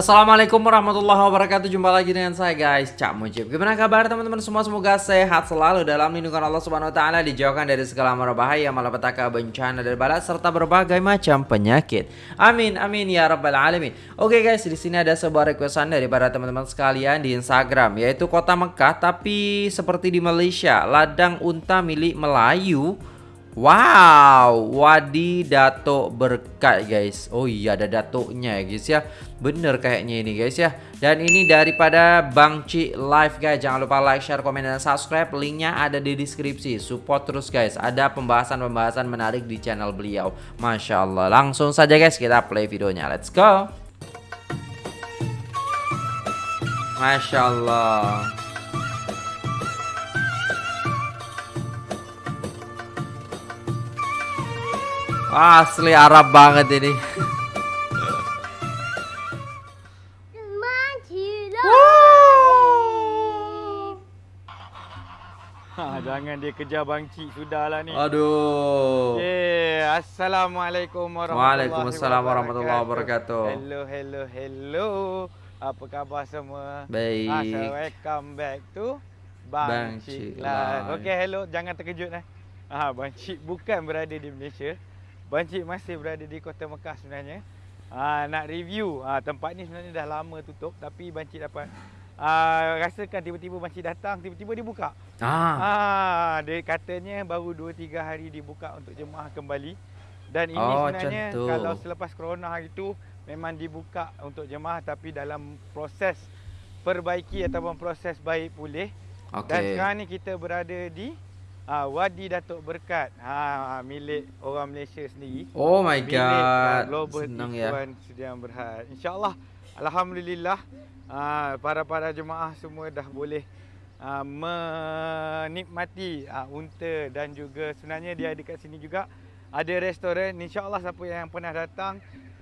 Assalamualaikum warahmatullahi wabarakatuh. Jumpa lagi dengan saya guys. Cak Mujib. Gimana kabar teman-teman? Semua Semoga sehat selalu Dalam lindungan Allah subhanahu wa ta'ala Dijauhkan dari segala mara bahaya Malapetaka bencana dan balas Serta berbagai macam penyakit. Amin amin ya rabbal alamin. Oke guys di sini ada sebuah requestan Daripada teman-teman sekalian di Instagram Yaitu kota Mekah Tapi seperti di Malaysia Ladang unta milik Melayu. Wow, Wadi Dato Berkat guys. Oh iya ada datuknya ya guys ya. Bener kayaknya ini guys ya. Dan ini daripada Bang Ci Live guys. Jangan lupa like, share, komen dan subscribe. Linknya ada di deskripsi. Support terus guys. Ada pembahasan-pembahasan menarik di channel beliau. Masya Allah. Langsung saja guys kita play videonya. Let's go. Masya Allah. Asli Arab banget ini. jangan dia kejar Bang Cik sudahlah ni. Aduh. Okay. Assalamualaikum warahmatullahi Waalaikumsalam warahmatullahi wabarakatuh. Hello, hello, hello. Apa khabar semua? Baik. Ah, welcome back to Bang, Bang Cik Cik Live. Okay, hello. Jangan terkejut eh. Ah, Bang Cik bukan berada di Malaysia. Bancik masih berada di Kota Mekah sebenarnya. Ha, nak review ha, tempat ni sebenarnya dah lama tutup tapi Bancik dapat ha, rasakan tiba-tiba Bancik datang tiba-tiba dibuka. Ah. Ha, dia katanya baru 2 3 hari dibuka untuk jemaah kembali. Dan ini Oh, sebenarnya kalau selepas corona itu memang dibuka untuk jemaah tapi dalam proses perbaiki ataupun proses baik pulih. Dan Okey. sekarang ni kita berada di uh, Wadi Datuk Berkat. Ha milik orang Malaysia sendiri. Oh my Milik uh, god. Global Senang ya. Sudian Berhad. InsyaAllah alhamdulillah uh, para-para jemaah semua dah boleh uh, menikmati uh, unta dan juga sebenarnya dia dekat sini juga ada restoran. InsyaAllah siapa yang pernah datang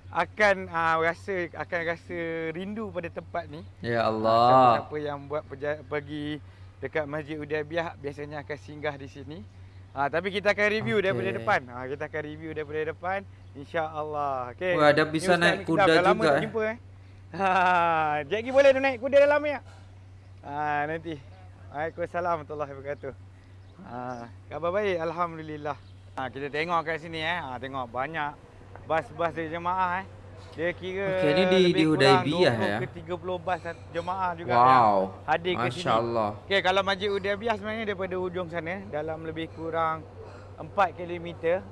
akan uh, rasa akan rasa rindu pada tempat ni. Ya Ah, Allah. Siapa-siapa yang buat pergi dekat Masjid Udaibiyah biasanya akan singgah di sini. Ha, tapi kita akan review okay. daripada depan. Ha, kita akan review daripada depan insya-Allah. Okey. Wah, ada bisa naik kuda lama juga, tak eh. Jumpa, eh. Ha, Jack Gi boleh tu naik kuda dalam ni tak? Ha, nanti. Waalaikumsalam warahmatullahi wabarakatuh. Ha, khabar baik alhamdulillah. Ha, kita tengok kat sini eh. Ha, tengok banyak bas-bas dari jemaah eh. Dia kira Okey, ni di- lebih di kurang Hudaibiyah 20 ya? ke 30 bas jemaah juga Wow. yang hadir ke sini. Masya Allah. Okey, kalau Masjid Udaibiyah sebenarnya daripada hujung sana dalam lebih kurang 4 km.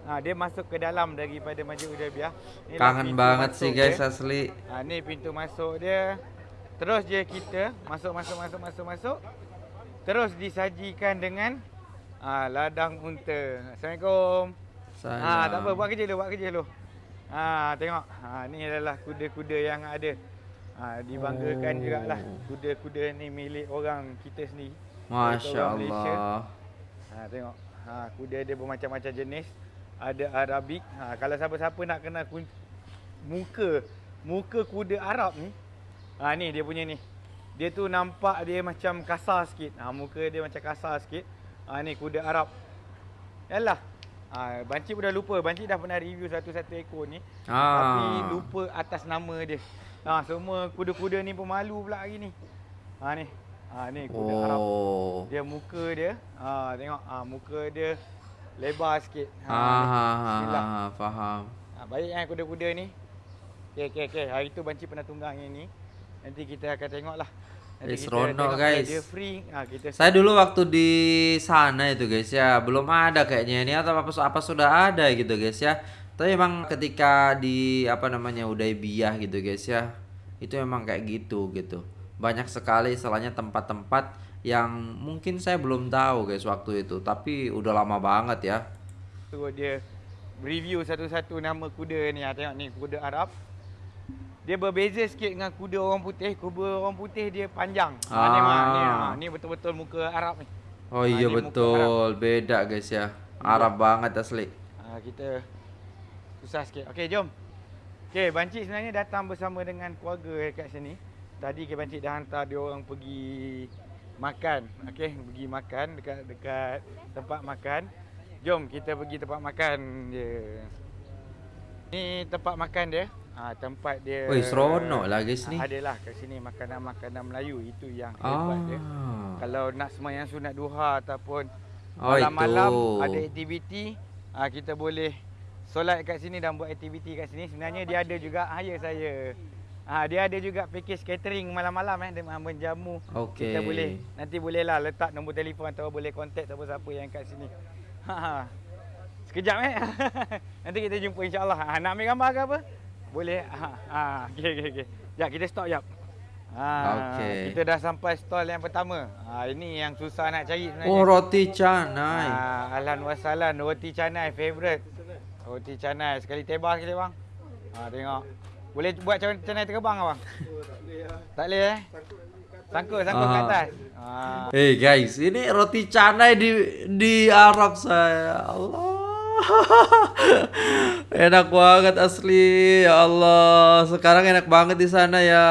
Ha, dia masuk ke dalam daripada Masjid Udaibiyah. Inilah Kangen banget sih guys dia. asli. Ha, ni pintu masuk dia. Terus je kita masuk masuk masuk masuk masuk. Terus disajikan dengan ha, ladang unta. Assalamualaikum. Sayang. Ha, tak apa, buat kerja dulu, buat kerja dulu. Ha, tengok. Ha, ni adalah kuda-kuda yang ada. Ha, dibanggakan Oh. oh. jugalah. Kuda-kuda ni milik orang kita sendiri. Masya. Allah. Ha, tengok. Ha, kuda dia bermacam-macam jenis. Ada Arabik. Ha, kalau siapa-siapa nak kenal kun- muka muka kuda Arab ni. Ha, ni dia punya ni. Dia tu nampak dia macam kasar sikit. Ha, muka dia macam kasar sikit. Ha, ni kuda Arab. Yalah. Ha, Banci pun dah lupa. Banci dah pernah review satu-satu ekor ni. Tapi Ah. lupa atas nama dia. Ha, semua kuda-kuda ni pemalu pula hari ni. Ha, ni. Ha, ni kuda Arab. Oh. Dia muka dia, ha, tengok ha, muka dia lebar sikit. Ah, ah, ah, Bismillah. ah, faham. Ha, baik kan kuda-kuda ni. Okey okey okey. Hari tu Banci pernah tunggang yang ni. Nanti kita akan tengoklah. Nanti Eh, seronok, guys. Dia free. Ha, kita Saya dulu waktu di sana itu guys ya belum ada kayaknya ini atau apa apa sudah ada gitu guys ya. Tapi emang ketika di apa namanya Udaibiyah gitu guys ya itu emang kayak gitu gitu. Banyak sekali istilahnya tempat-tempat yang mungkin saya belum tahu guys waktu itu tapi udah lama banget ya. tu dia review satu-satu nama kuda ni. Ha, tengok ni kuda Arab. Dia berbeza sikit dengan kuda orang putih. Kuda orang putih dia panjang. Ni, Ah. ni, ha, ni betul-betul muka Arab ni. Oh Ah, iya betul beda guys ya. Arab banget asli. Ha, kita susah sikit. Okey, jom. Okey, Bancik sebenarnya datang bersama dengan keluarga dekat sini. Tadi ke Bancik dah hantar dia orang pergi makan. Okey, pergi makan dekat dekat tempat makan. Jom kita pergi tempat makan dia. Ni tempat makan dia. Ah tempat dia Oi, seronok lah guys ni. Ah, Adalah kat sini makanan-makanan Melayu itu yang hebat dia. Ah. Kalau nak semayang sunat duha ataupun Oh, malam-malam itu. ada aktiviti, ah kita boleh solat kat sini dan buat aktiviti kat sini. Sebenarnya dia ada juga ah, ya saya. Ah dia ada juga package catering malam-malam eh dengan menjamu. Okey. Kita boleh nanti bolehlah letak nombor telefon atau boleh kontak siapa-siapa yang kat sini. Ha. ha. Sekejap eh. nanti kita jumpa insya-Allah. Ha, nak ambil gambar ke apa? Boleh. Ha. Ha. Okey okey okey. Jap kita stop jap. Ha. Okey. Kita dah sampai stall yang pertama. Ha ini yang susah nak cari sebenarnya. Oh, roti canai. Ha, ahlan wa sahlan roti canai favorite. Roti canai sekali tebal sekali bang. Ha tengok. Boleh buat canai canai terbang abang? tak boleh eh? Sangkut sangkut Ah. atas. Ha. Hey guys, ini roti canai di di Arab saya. Allah. enak banget asli. Ya Allah, sekarang enak banget di sana ya.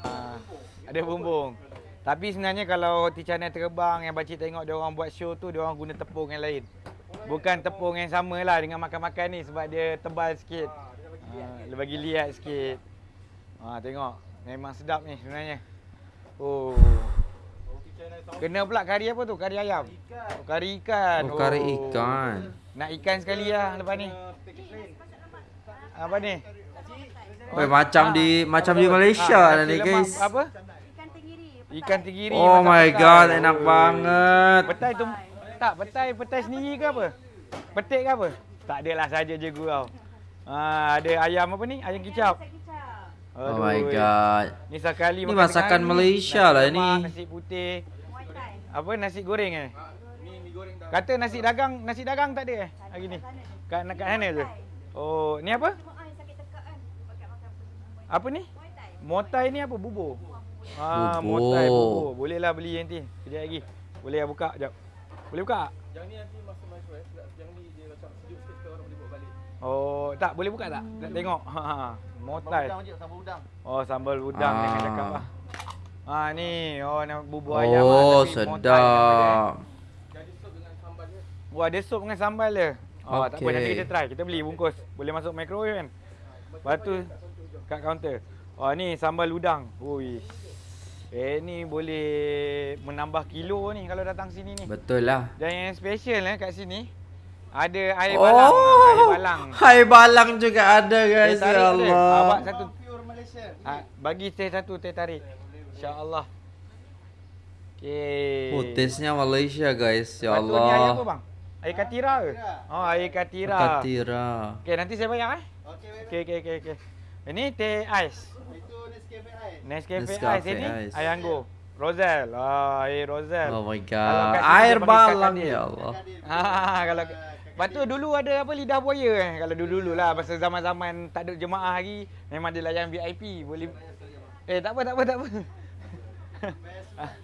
Ha. Ada bumbung. Tapi sebenarnya kalau roti canai terbang yang pakcik tengok dia orang buat show tu dia orang guna tepung yang lain. Bukan tepung yang sama lah dengan makan-makan ni sebab dia tebal sikit. Ha, dia bagi liat sikit. Ha, tengok. Memang sedap ni sebenarnya. Oh. Kena pula kari apa tu? Kari ayam. Oh, kari ikan. Oh, kari ikan. Nak ikan sekali lah lepas ni. Apa ni? Weh, macam di macam di Malaysia Ah, lah nasi ni lemak guys. Apa? Ikan tenggiri. Ikan tenggiri. Oh my petai. god, enak banget. Petai tu tak petai petai sendiri ke apa? Petik ke apa? Tak adalah saja je gurau. Ha, ada ayam apa ni? Ayam kicap. Oh my god. Ni sekali Ni masakan Malaysia nasi lah lemak, ni. Nasi putih. Apa nasi goreng eh? Kata nasi dagang, nasi dagang tak ada eh hari ni. Kat kat sana je. Oh, ni apa? Apa ni? Motai ni apa? Bubur. Ah, Bubur. motai bubur. Bolehlah beli nanti. Kejap lagi. Boleh lah buka jap. Boleh buka? Yang ni nanti masa microwave nak yang ni Oh, tak boleh buka tak? Nak tengok. Ha, ha. Motai. Udang je sambal udang. Oh, sambal udang Ah. jangan cakap lah. Ah ni, oh nama bubur ayam Oh, nama dia. sedap. Jadi sup dengan sambal dia. Wah, ada sup dengan sambal dia. Oh, tak apa nanti kita try. Kita beli bungkus. Boleh masuk microwave kan? Lepas tu kat kaunter. Oh, ni sambal udang. Ui. Eh ni boleh menambah kilo ni kalau datang sini ni. Betul lah. Dan yang special eh kat sini ada air Oh, balang. Air balang. Hai balang juga ada Teh guys. tarik Ya ada. Allah. Abang satu. Pure Malaysia. Ha, bagi teh satu teh tarik. Insya-Allah. Okey. Oh, taste-nya Malaysia guys. Ya Lepas tu Ni air apa Allah. bang? Air katira ke? Oh, air katira. Katira. Okey, nanti saya bayar eh. Okey. Okey, okey, okey, okey. Ini teh ais. Itu Nescafe Ice. Nescafe, Nescafe ais ini Ice. air anggur. Rosel. Ah, air Rosel. Oh my god. Air balang ya Allah. Ha, kalau Lepas tu dulu ada apa lidah buaya eh. Kalau dulu-dulu lah masa zaman-zaman tak ada jemaah lagi memang dia layan VIP boleh Eh tak apa tak apa tak apa.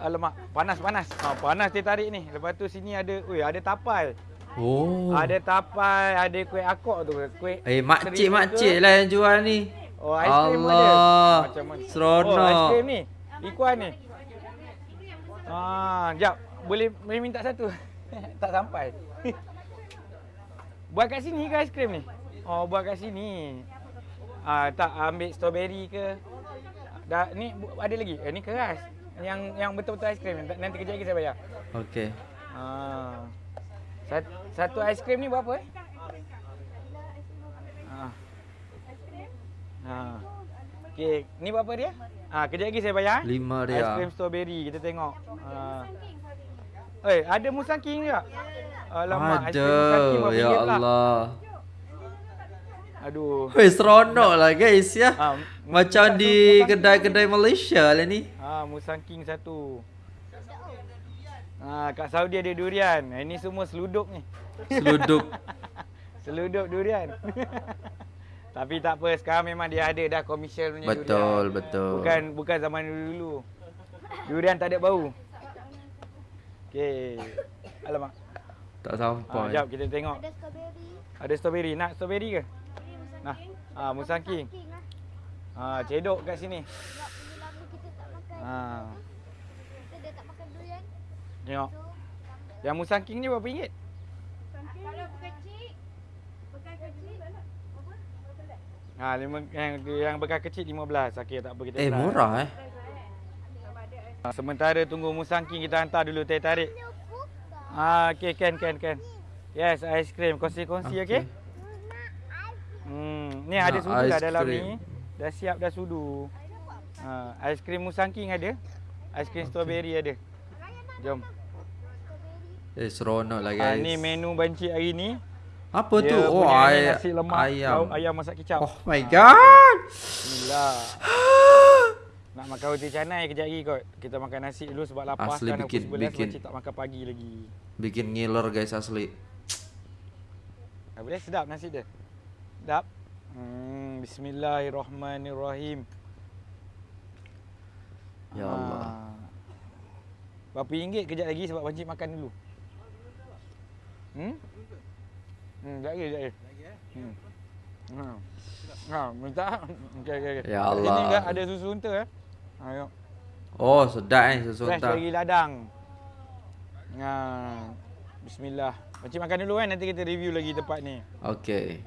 Alamak, panas panas. Ha, panas dia tarik ni. Lepas tu sini ada, oi ada tapai. Oh. Ada tapai, ada kuih akok tu. Kuih Eh, makcik makcik lah yang jual ni. Oh, aiskrim pun ada. Allah. Macam mana? Seronok. Oh, aiskrim ni. Ikuan ni. Ah, jap. Boleh boleh minta satu. tak sampai. buat kat sini ke aiskrim ni? Oh, buat kat sini. Ah, tak ambil strawberry ke? Dah ni ada lagi. Eh, ni keras. Yang yang betul-betul aiskrim. Nanti kejap lagi saya bayar. Okey. Ah. Sat- Satu aiskrim ni berapa eh? Ah. Ah. Okey, ni berapa dia? Ah, kejap lagi saya bayar. eh. Lima dia. Aiskrim strawberry kita tengok. Ah. Eh, ada musang king juga? Alamak, Ada. Ya? Allah. Aduh. Weh, seronok lah guys ya. Ah, Macam musang di kedai-kedai Malaysia lah ni. Ah, musang king satu. Ah, kat Saudi ada durian. Ini semua seluduk ni. Seluduk. Seluduk durian. Tapi tak apa, sekarang memang dia ada dah komersial punya Betul, durian. betul. Bukan bukan zaman dulu-dulu. Durian tak ada bau. Okey. Alamak. Tak Ah, sampai. jap kita tengok. Ada strawberry. Ada strawberry. Nak strawberry ke? Musang Nah. king. Ah, musang king. King lah. Ah, cedok kat sini. Sebab ini lama kita tak makan. Ah, Kita dah tak makan durian. tengok. So. Yang musang king ni berapa ringgit? Kalau kecil, bukan kecil. Apa? Berapa belas? Ha, lima, yang, yang bekas kecil 15. Okey, tak apa kita Eh murah eh. Ha, Sementara tunggu musangking kita hantar dulu teh tarik. Ah, okey, can, can, can. Yes, ice cream. Kongsi-kongsi, okey? Hmm, ni ada sudu dah ice dalam cream. ni. Dah siap dah sudu. Ha, ice cream musangking ada. Ice cream strawberry ada. Jom. Eh seronok lah Ha, guys. ni menu banci hari ni. Apa tu? Dia Oh punya ni ay nasi lemak ayam. lauk ayam masak kicap. Oh my god. Bismillah. Nak makan roti canai kejap lagi kot. Kita makan nasi dulu sebab lapar Asli kan bikin- pukul 11 bikin. makcik tak makan pagi lagi. Bikin ngiler guys asli. Apa dia? Sedap nasi dia. Sedap. Hmm, bismillahirrahmanirrahim. Ya Allah. Ah. Berapa ringgit kejap lagi sebab pakcik makan dulu. Hmm? Hmm, kejap lagi, kejap lagi. Hmm. Ha. Ha, minta. Okey, okey, okey. Ya Allah. juga ada susu unta eh. Ayo. Oh sedap ni susu Fresh unta. dari ladang. Ha. Bismillah. Pakcik makan dulu kan nanti kita review lagi tempat ni. Okey.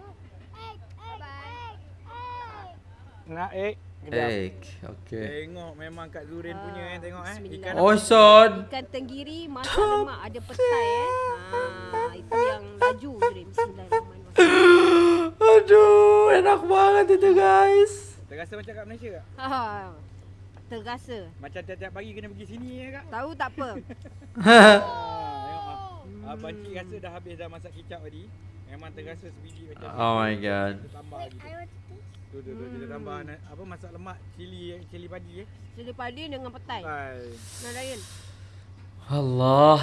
Nak egg? Kejap. Egg. Okey. Tengok memang Kak Zurin punya eh tengok eh. Ikan Oh son. Ikan tenggiri masak lemak ada petai eh. Ha, itu yang laju Zurin. Bismillahirrahmanirrahim. Aduh, enak banget itu guys. terasa macam kat Malaysia tak? Ha, tergasa. Macam tiap-tiap pagi kena pergi sini ya Kak? Tahu tak apa. Ah, tengok ah. Ah, Banci rasa dah habis dah masak kicap tadi. Memang terasa sebiji macam. Oh my god. Kita tambah lagi. Tu tu tu kita tambah na- apa masak lemak cili cili padi eh. Cili padi dengan petai. Nah, Ryan. Allah.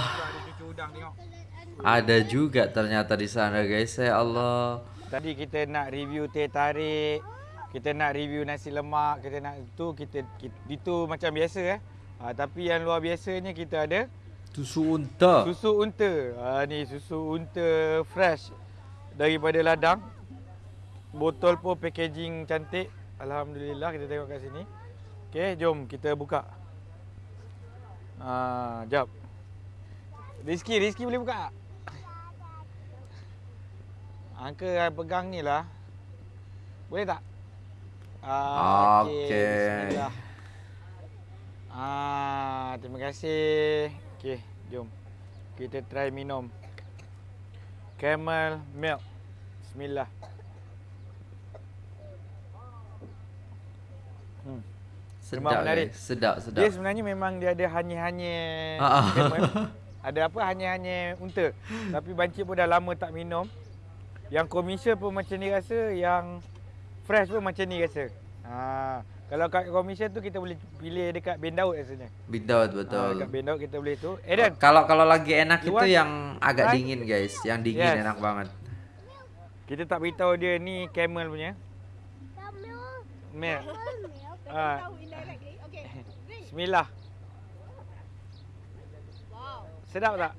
Ada juga ternyata di sana guys. Ya Allah. Tadi kita nak review teh tarik. Kita nak review nasi lemak, kita nak tu kita, kita itu macam biasa eh. Ha, tapi yang luar biasanya kita ada Susu unta. Susu unta. Ha, ni susu unta fresh daripada ladang. Botol pun packaging cantik. Alhamdulillah kita tengok kat sini. Okey, jom kita buka. Ha, jap. Rizky, Rizky boleh buka tak? Angka pegang ni lah. Boleh tak? Ah, Okey. Bismillah. Ah, terima kasih. Okey, jom. Kita try minum. Camel milk. Bismillah. Hmm. Sedap menarik. guys. Sedap, Dia sedap. sebenarnya memang dia ada hanya-hanya Ah, ah. camel. Ada apa hanya-hanya unta. Tapi banci pun dah lama tak minum. Yang komersial pun macam ni rasa, yang fresh pun macam ni rasa. Ha, kalau kat komersial tu kita boleh pilih dekat Ben Daud rasanya. Bidaut Ha, betul. dekat Ben Daud kita boleh tu. Eden, Kalau kalau lagi enak itu yang agak Right? dingin guys. Yang dingin Yes. enak banget. kita tak beritahu dia ni camel punya. Milk. Ha, Bismillah. Wow. Sedap tak?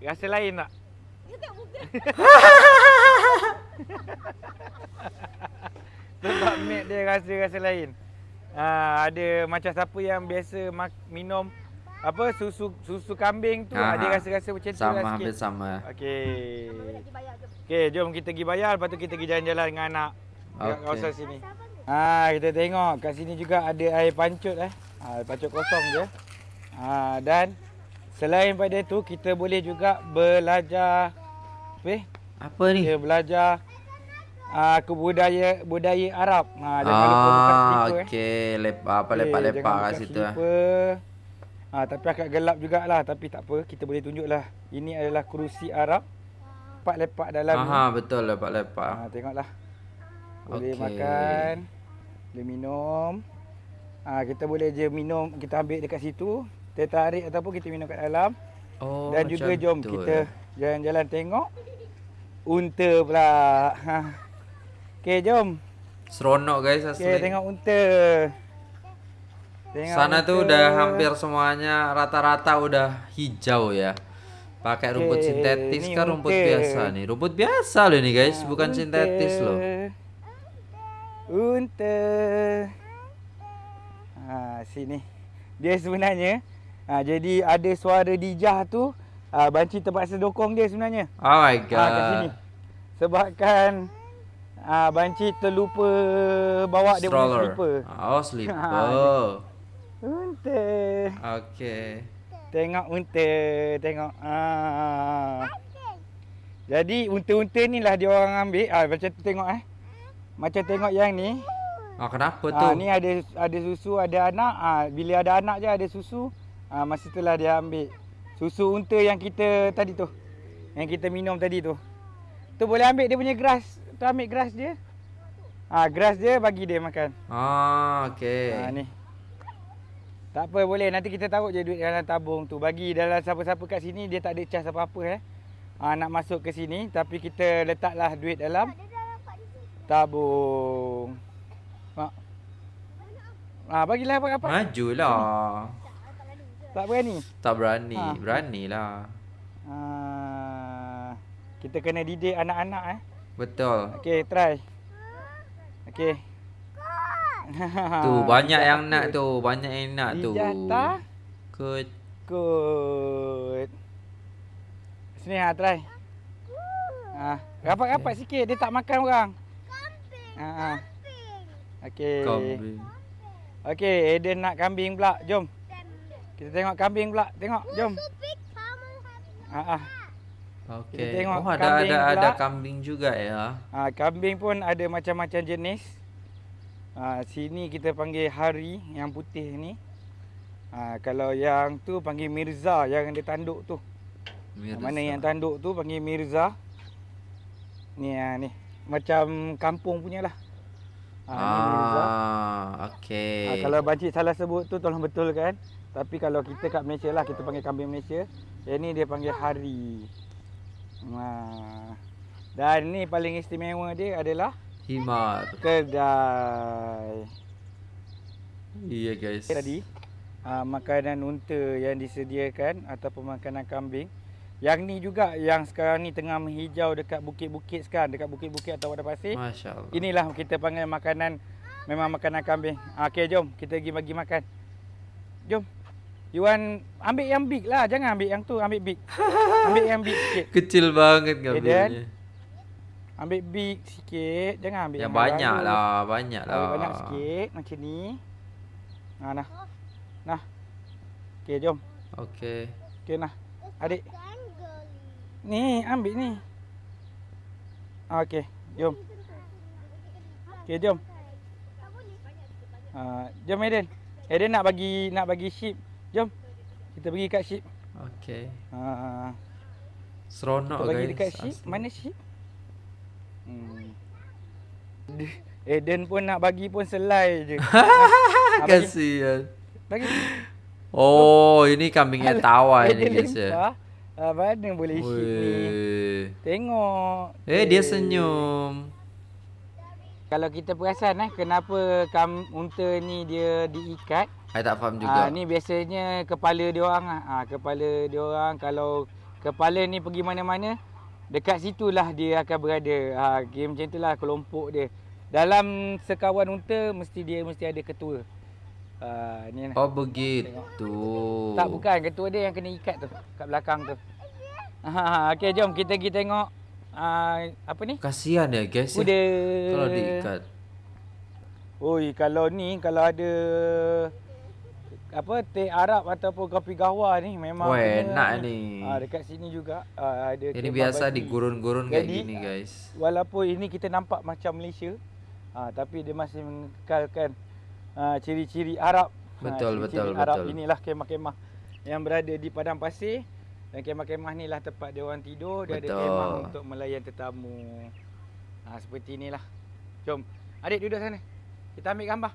Rasa lain tak? Sebab milk dia rasa-rasa lain. Ha, ada macam siapa yang biasa mak- minum apa susu susu kambing tu Aha. ada rasa-rasa macam tu Sama lah sikit. sama. Okey. Okey, jom kita pergi bayar lepas tu kita pergi jalan-jalan dengan anak. Dekat Okey. kawasan sini. Ha, kita tengok kat sini juga ada air pancut eh. Ha, air pancut kosong je. Ha, dan selain pada tu kita boleh juga belajar apa eh? Apa ni? Kita belajar uh, kebudaya budaya Arab. Ha, jangan lupa buka Ah, slipper eh. okey. Lepak apa lepak-lepak kat situ. eh. slipper. Ha, tapi agak gelap jugalah tapi tak apa kita boleh tunjuklah. Ini adalah kerusi Arab. Empat lepak dalam ni. Aha, betul lepak-lepak. Ha, tengoklah. Boleh Okey. makan. Boleh minum. Ha, kita boleh je minum, kita ambil dekat situ. Teh tarik ataupun kita minum kat dalam. Oh, Dan juga jom tu, kita eh. Jalan-jalan tengok. Unta pula. Ha. Okey, jom. Seronok guys asli. Okey, tengok unta. Tengok Sana unta. udah hampir semuanya rata-rata udah hijau ya. Pakai rumput Oke, sintetis kan rumput unta. biasa nih. Rumput biasa loh ini guys, bukan unta. sintetis loh. Unta. Ha, sini. Dia sebenarnya ha, jadi ada suara dijah tu ha, banci terpaksa dokong dia sebenarnya. Oh my Ha, kat sini. god. Sebabkan Ah, banci terlupa bawa dia punya Stroller. slipper. Oh, slipper. Unta. Okey. Tengok unta, tengok. Ah. Jadi unta-unta ni lah dia orang ambil. Ah macam tu tengok eh. Macam tengok yang ni. Ah, kenapa tu? Ah ni ada ada susu, ada anak. Ah bila ada anak je ada susu. Ah masa itulah dia ambil. Susu unta yang kita tadi tu. Yang kita minum tadi tu. Tu boleh ambil dia punya grass. Tu ambil grass dia. Ah grass dia bagi dia makan. Ah, okey. Ha ni. Tak apa boleh nanti kita taruh je duit dalam tabung tu. Bagi dalam siapa-siapa kat sini dia tak ada cas apa-apa eh. Ha, nak masuk ke sini tapi kita letaklah duit dalam Dia dah nampak di situ. tabung. Ha. Ha bagilah apa-apa. Majulah. Tak berani. Tak berani. Ha. Beranilah. Ha. Kita kena didik anak-anak eh. Betul. Okey, try. Okey. Tu banyak yang nak tu, banyak yang nak tu. Dijata. Kut. Good. Sini ha try. Ha, rapat-rapat sikit dia tak makan orang. Kambing. Ha. ha. Okey. Kambing. Okey, Eden nak kambing pula. Jom. Kita tengok kambing pula. Tengok, jom. Ha ah. Okey. Kita tengok Oh, ada kambing ada ada pula. kambing juga ya. Ha, kambing pun ada macam-macam jenis. Ha, sini kita panggil hari yang putih ni. Ha, kalau yang tu panggil Mirza yang dia tanduk tu. Mirza. Mana yang tanduk tu panggil Mirza. Ni ha, ni. Macam kampung punya lah. Ha, ni Mirza. Ah, okey. Ha, kalau bancik salah sebut tu tolong betulkan. Tapi kalau kita kat Malaysia lah kita panggil kambing Malaysia. Yang ni dia panggil hari. Ha. Dan ni paling istimewa dia adalah himar. kedai. Iya guys. Tadi ha, makanan unta yang disediakan ataupun makanan kambing. Yang ni juga yang sekarang ni tengah menghijau dekat bukit-bukit sekarang, dekat bukit-bukit atau padang pasir. Masya-Allah. Inilah kita panggil makanan memang makanan kambing. Ha, Okey jom kita pergi bagi makan. Jom. You want ambil yang big lah, jangan ambil yang tu, ambil big. ambil yang big sikit. Kecil banget Dan kambingnya. Ambil big sikit, jangan ambil Yang yang, banyak baru. lah, banyak lah. Ambil banyak sikit macam ni. Ha nah. Nah. Okey jom. Okey. Okey nah. Adik. Ni ambil ni. Ah, Okey, jom. Okey jom. Ha, jom Eden. Eden nak bagi nak bagi sheep. Jom. Kita pergi kat sheep. Okey. Ha, Seronok kita guys. dekat sheep. asli. Mana sheep? Hmm. Eden pun nak bagi pun selai je. Ha. Kasihan. Bagi. Oh, ini kambingnya tawa ini guys ya. Ah, mana boleh sheep ni? Weh. Tengok. Eh, dia senyum. Kalau kita perasan eh kenapa kam unta ni dia diikat? Saya tak faham Ah juga. ni biasanya kepala dia orang ah. ah kepala dia orang kalau kepala ni pergi mana-mana dekat situlah dia akan berada. Ah game macam itulah kelompok dia. Dalam sekawan unta mesti dia mesti ada ketua. Ah ni lah. Oh, begitu. Tak bukan ketua dia yang kena ikat tu kat belakang tu. Ha okey jom kita pergi tengok ah apa ni? Kasihan ya guys. Kuda. Kalau diikat. Oi, kalau ni kalau ada apa teh Arab ataupun kopi gahwa ni memang Wah, kena- enak ni. Ah dekat sini juga ah, ada Ini biasa di gurun-gurun kayak gini guys. Walaupun ini kita nampak macam Malaysia, ah tapi dia masih mengekalkan ah, ciri-ciri Arab. Ah, Betul, ciri-ciri betul, Arab betul. inilah kemah-kemah yang berada di padang pasir dan kemah-kemah ni lah tempat dia orang tidur, dia ada kemah untuk melayan tetamu. Ah seperti inilah. Jom. Adik duduk sana. Kita ambil gambar.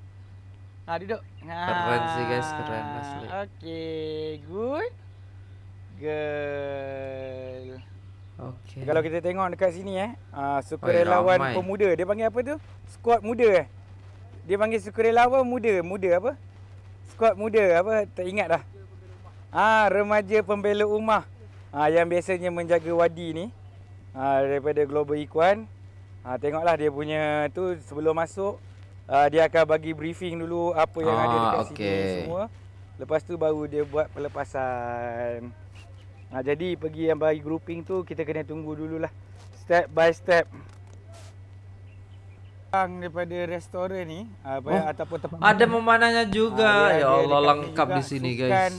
Ha duduk. Ha. Keren sih, guys, keren asli. Okey, good. Girl. Okey. Kalau kita tengok dekat sini eh, uh, ramai. sukarelawan pemuda. Dia panggil apa tu? Squad muda eh. Dia panggil sukarelawan muda. Muda apa? Squad muda apa? Tak ingat dah. Ah, remaja pembela rumah. Ah, yang biasanya menjaga wadi ni. Ah, daripada Global Ikuan. Ah, tengoklah dia punya tu sebelum masuk ah, dia akan bagi briefing dulu apa yang ada Ah, dekat okey. sini semua. Lepas tu baru dia buat pelepasan. Ha, jadi pergi yang bagi grouping tu kita kena tunggu dululah. Step by step. Yang daripada restoran ni apa Oh, ataupun tempat Ada makan. memanahnya juga. Ah, dia ya ada Allah lengkap di sini sukan, guys.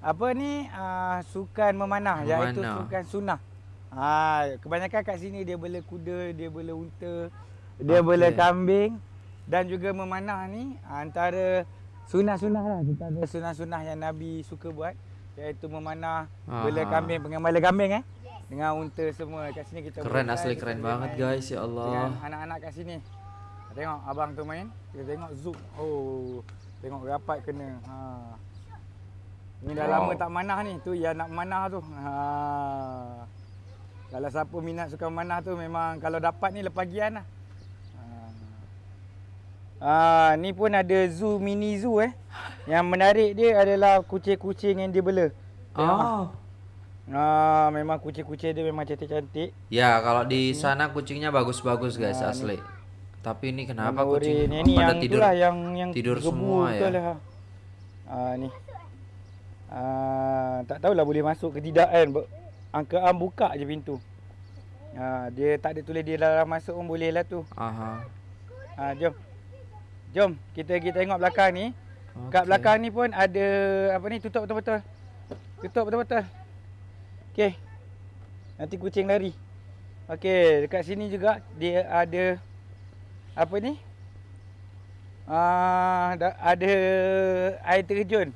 Apa ni uh, sukan memanah, iaitu Memanah. sukan sunnah. Ha, kebanyakan kat sini dia bela kuda, dia bela unta, dia Okey. bela kambing dan juga memanah ni antara sunnah-sunnah lah antara sunnah-sunnah yang Nabi suka buat iaitu memanah, bela Aha. kambing, pengembala kambing eh dengan unta semua kat sini kita Keren asli keren kita banget main guys ya Allah. anak-anak kat sini. Tengok abang tu main, kita tengok zoom. Oh, tengok rapat kena. Ha. Ni dah Wow. lama tak manah ni. Tu yang nak manah tu. Ha. Kalau siapa minat suka manah tu memang kalau dapat ni lepagian lah. Ha. ni pun ada zoo mini zoo eh. Yang menarik dia adalah kucing-kucing yang dia bela. Oh. Ha, memang kucing-kucing dia memang cantik-cantik. Ya, kalau di sana kucingnya bagus-bagus guys Ah, asli. Tapi ini kenapa kucing oren. Yang ni pada yang tidur? itulah yang yang tidur semua ya? Lah. Ah ni. Ah tak tahulah boleh masuk ke tidak kan. Angka Am buka je pintu. Ah dia tak ada tulis dia dalam masuk pun boleh lah tu. Aha. Ah jom. Jom kita pergi tengok belakang ni. Kat Okey. belakang ni pun ada apa ni tutup betul-betul. Tutup betul-betul. Okey. Nanti kucing lari. Okey, dekat sini juga dia ada apa ni? Ah, da- ada air terjun.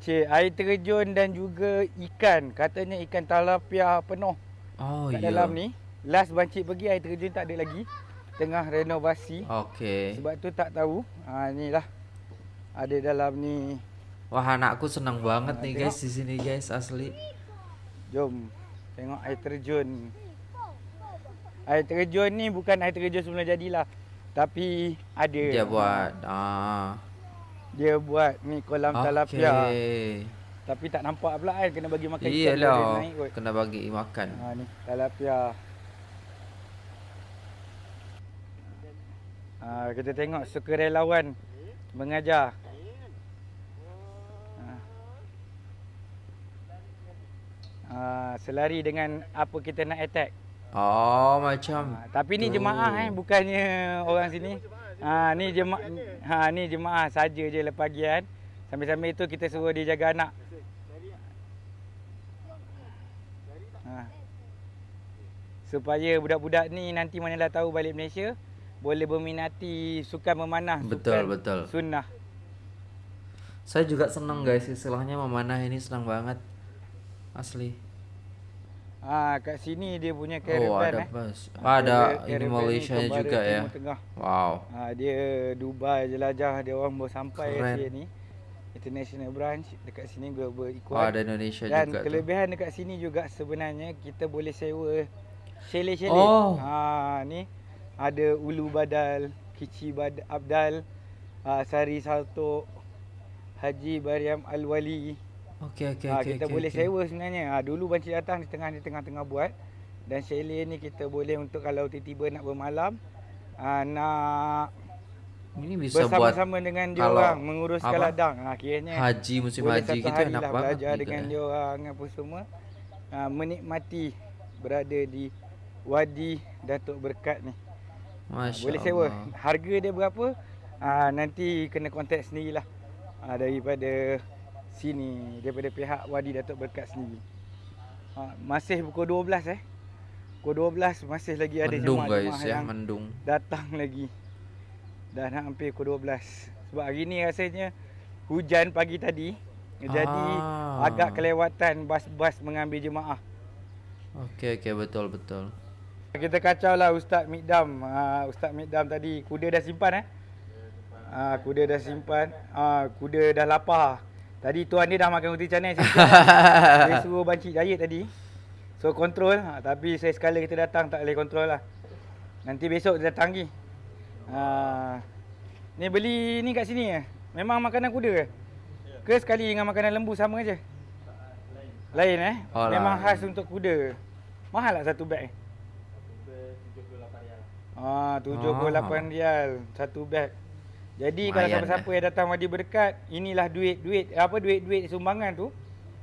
Cik, air terjun dan juga ikan. Katanya ikan talapia penuh Oh kat iya. dalam ni. Last bancik pergi air terjun tak ada lagi. Tengah renovasi. Oke. Sebab tu tak tahu. Ha ni lah. Ada dalam ni. Wah anakku senang banget Ah, nih tengok. guys di sini guys asli. Jom tengok air terjun. Air terjun ni bukan air terjun sebelum jadilah. Tapi ada. Dia buat ah. Dia buat ni kolam Oke. talapia. Tapi tak nampak pula kan kena bagi makan Iya ikan naik kot. Kena bagi makan. Ha ni talapia. Ha, kita tengok sukarelawan mengajar. Ha. Ha, selari dengan apa kita nak attack. Oh macam. Ha, tapi ni jemaah eh bukannya orang sini. Ha ni jemaah ha ni jemaah saja je lepagian. Sambil-sambil itu kita suruh dia jaga anak. Ha. Supaya budak-budak ni nanti manalah tahu balik Malaysia boleh berminati sukan memanah, Betul, sukan betul. sunnah. Saya juga seneng guys istilahnya memanah ini senang banget. Asli. Ha kat sini dia punya Oh caravan ada eh. bus. Ha, Ada caravan ini ni Malaysia kembara juga ya. Tengah. Wow. Ha, dia Dubai jelajah dia orang baru sampai Keren. kat sini. International branch dekat sini ber berikuan. Oh ada Indonesia Dan juga tuh. kelebihan dekat sini juga sebenarnya kita boleh sewa chalet-chalet. Oh. Ha ni ada Ulu Badal, Kici Bad Abdal, uh, Sari Salto, Haji Bariam Al-Wali. Oke oke ha, oke. kita oke, boleh oke. sewa sebenarnya. Ha, dulu banci datang di tengah di tengah-tengah buat dan chalet ni kita boleh untuk kalau tiba-tiba nak bermalam uh, nak Ini bisa buat bersama-sama dengan dia orang menguruskan apa? ladang. Ha kiranya haji musim haji hari enak lah belajar dengan ya. dia orang apa semua. Ha, menikmati berada di Wadi Datuk Berkat ni. Masya boleh sewa. Allah. Harga dia berapa? Ha, nanti kena kontak sendirilah. Ha, daripada sini, daripada pihak Wadi Datuk Berkat sendiri. Ha, masih pukul 12 eh. Pukul 12 masih lagi ada Mendung jemaah-jemaah guys ya, yang mendung. datang lagi. Dah nak hampir pukul 12. Sebab hari ni rasanya hujan pagi tadi. Jadi Ah. agak kelewatan bas-bas mengambil jemaah. Oke oke betul betul. Kita kacau lah Ustaz Mikdam. Ha, Ustaz Mikdam tadi kuda dah simpan eh. Ha, kuda dah simpan. Ha, kuda dah lapar. Tadi tuan dia dah makan roti canai sikit. Dia suruh bancik diet tadi. So kontrol. Ha, tapi saya sekali kita datang tak boleh kontrol lah. Nanti besok dia datang lagi. Ha, ni beli ni kat sini eh. Memang makanan kuda ke? Ke sekali dengan makanan lembu sama je? Lain eh? Oh, Memang khas untuk kuda. Mahal tak satu beg eh? Ah, 78 rial satu beg. Jadi kalau Lumayan siapa-siapa yang datang Wadi Berkat, inilah duit-duit apa duit-duit sumbangan tu.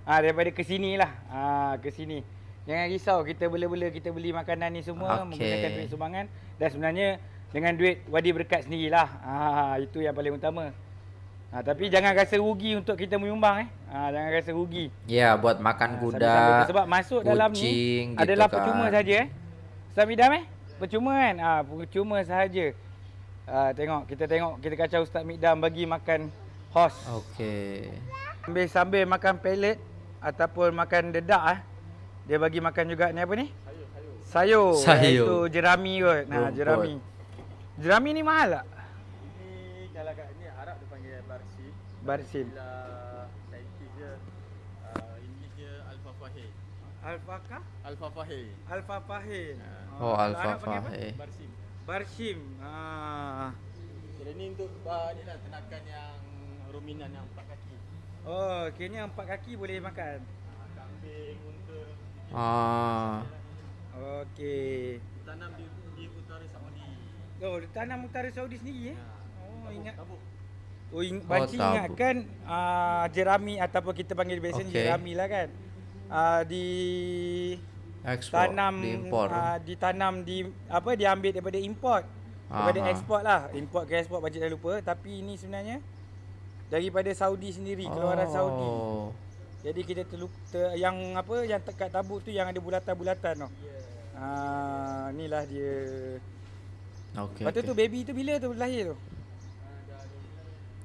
Ah daripada ke sinilah. Ah ke sini. Jangan risau kita bela-bela kita beli makanan ni semua Okey. menggunakan duit sumbangan dan sebenarnya dengan duit wadi berkat sendirilah. Ha, itu yang paling utama. Ha, tapi jangan rasa rugi untuk kita menyumbang eh. Ha, jangan rasa rugi. Ya, buat makan Ha, kuda. tu. sebab masuk dalam ni kucing gitu adalah kan. percuma saja eh. Midam eh? Percuma kan? Ha, percuma sahaja. Ha, tengok, kita tengok, kita kacau Ustaz Midam bagi makan horse. Okey. Sambil sambil makan pellet ataupun makan dedak ah. Dia bagi makan juga ni apa ni? Sayur. Sayur. Sayur. Iaitu jerami kot. Nah, Rumput. jerami. Jerami ni mahal tak? Ini kalau kat ni Arab dia panggil barsim. Barsim. Bila saintis dia uh, English dia alfa fahe. Alfaka? Alfa fahe. Alfa fahe. Oh, alfa fahe. Barsim. Barsim. Ah. Kira ni untuk uh, ni lah tenakan yang ruminan yang empat kaki. Oh, kiranya empat kaki boleh makan. Kambing, unta. Ah. Okey. Tanam di, di utara Saudi. Oh, ditanam utara Saudi sendiri eh? Oh, ingat. Tabuk. Oh, ing- Oh, tabu. ingatkan uh, jerami ataupun kita panggil biasa Okey. jerami lah kan. Uh, di Ekspor, tanam diimpor. uh, ditanam di apa diambil daripada import. Daripada Aha. ekspor lah. Import ke ekspor banci dah lupa tapi ini sebenarnya daripada Saudi sendiri, keluaran Saudi. Oh. Jadi kita terlu, ter, yang apa yang tekat tabuk tu yang ada bulatan-bulatan tu. Ah, inilah dia. Okey. Lepas tu okey. tu baby tu bila tu lahir tu?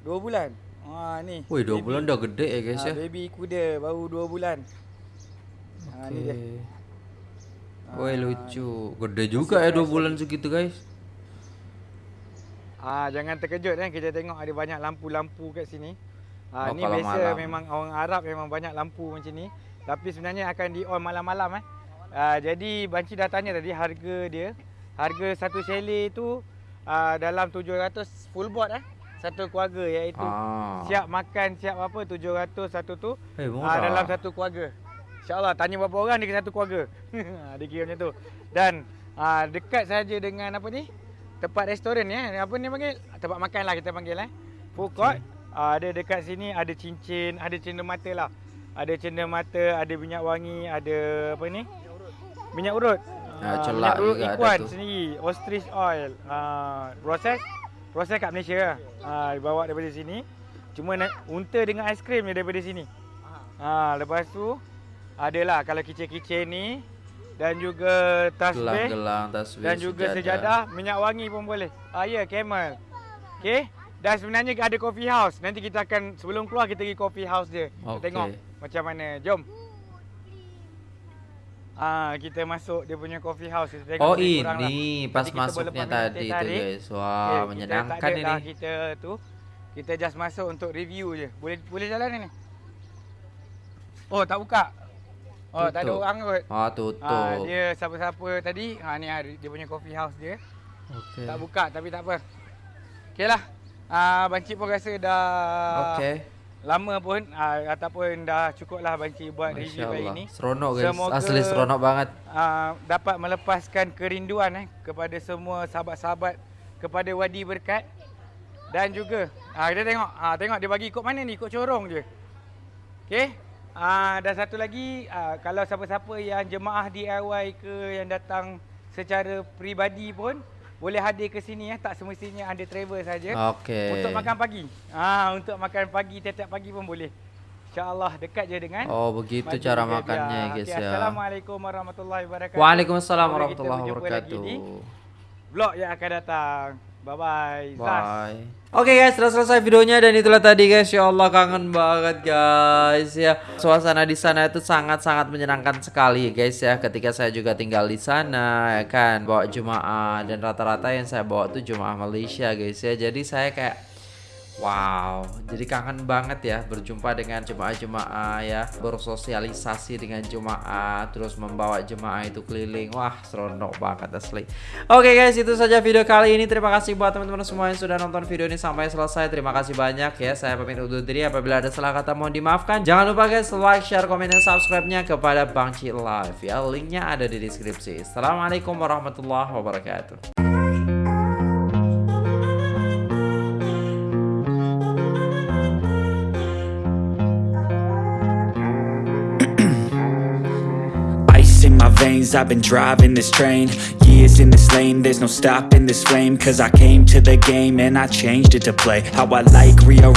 Dua bulan. Ah ni. Woi, dua baby. bulan dah gede ya guys Ah, ya. baby kuda baru dua bulan. Dia. Okey. Ah, Woi lucu. Gede juga ya dua bulan segitu guys. Ah jangan terkejut kan kita tengok ada banyak lampu-lampu kat sini. Ah Oh, ni biasa malam. memang orang Arab memang banyak lampu macam ni. Tapi sebenarnya akan di on malam-malam eh. Ah jadi banci dah tanya tadi harga dia. Harga satu chalet tu ah dalam 700 full board eh. Satu keluarga iaitu Ah. siap makan siap apa 700 satu tu. Eh, Ah dalam satu keluarga. InsyaAllah tanya berapa orang dia satu keluarga. dia kira macam tu. Dan ah dekat saja dengan apa ni? Tempat restoran eh. Apa ni panggil? Tempat makan lah kita panggil eh. Food court. Ah, ada dekat sini ada cincin, ada cenderamata lah. Ada cenderamata, ada minyak wangi, ada apa ni? Minyak urut. Ah, Ah, celak minyak urut ikuan sendiri. Ostrich oil. Ah, proses proses kat Malaysia lah. Ah, dibawa daripada sini. Cuma nak unta dengan aiskrim dia daripada sini. Ha, lepas tu adalah kalau kicin-kicin ni dan juga tasbih Gelang-gelang tasbih. dan juga sejadah, minyak wangi pun boleh. Ah ya, camel. Okey. Dan sebenarnya ada coffee house. Nanti kita akan sebelum keluar kita pergi coffee house dia. Kita Okey. tengok macam mana. Jom. Ah, kita masuk dia punya coffee house. Kita tengok Oh kurang lah. ini pas Nanti kita masuknya tadi tu guys. Wah, kita tak menyenangkan dah ini. Kita tu kita just masuk untuk review je. Boleh boleh jalan ni. Oh, tak buka. Oh, tak ada Tutup. orang kot. Ah, tutup. Ah, dia siapa-siapa tadi, ha ni dia punya coffee house dia. Okey. Tak buka tapi tak apa. Okeylah. Ah Bancik pun rasa dah Okey. lama pun ah, ataupun dah cukup lah Bancik buat review kali Masya-Allah. ni. Seronok guys. Semoga- Asli seronok banget. Ah, dapat melepaskan kerinduan eh kepada semua sahabat-sahabat kepada Wadi Berkat dan juga ah kita tengok ah tengok dia bagi ikut mana ni ikut corong je. Okey. Ah dan satu lagi ah, kalau siapa-siapa yang jemaah DIY ke yang datang secara peribadi pun boleh hadir ke sini eh tak semestinya anda travel saja. Okey. Untuk makan pagi. Ah untuk makan pagi tiap-tiap pagi pun boleh. InsyaAllah dekat je dengan Oh, begitu cara makannya guys Okey, ya. Assalamualaikum warahmatullahi wabarakatuh. Waalaikumsalam warahmatullahi lagi wabarakatuh. di Vlog yang akan datang. Bye bye. Bye. Oke guys, sudah selesai videonya dan itulah tadi guys. Ya Allah kangen banget guys ya. Suasana di sana itu sangat-sangat menyenangkan sekali guys ya. Ketika saya juga tinggal di sana ya kan, bawa jemaah dan rata-rata yang saya bawa tuh jemaah Malaysia guys ya. Jadi saya kayak Wow, jadi kangen banget ya berjumpa dengan jemaah-jemaah ya, bersosialisasi dengan jemaah, terus membawa jemaah itu keliling. Wah, seronok banget asli. Oke guys, itu saja video kali ini. Terima kasih buat teman-teman semua yang sudah nonton video ini sampai selesai. Terima kasih banyak ya. Saya pamit undur diri apabila ada salah kata mohon dimaafkan. Jangan lupa guys like, share, komen, dan subscribe-nya kepada Bang Ci Live ya. Linknya ada di deskripsi. Assalamualaikum warahmatullahi wabarakatuh. Veins, I've been driving this train. Years in this lane, there's no stopping this flame Cause I came to the game and I changed it to play How I like, rearrange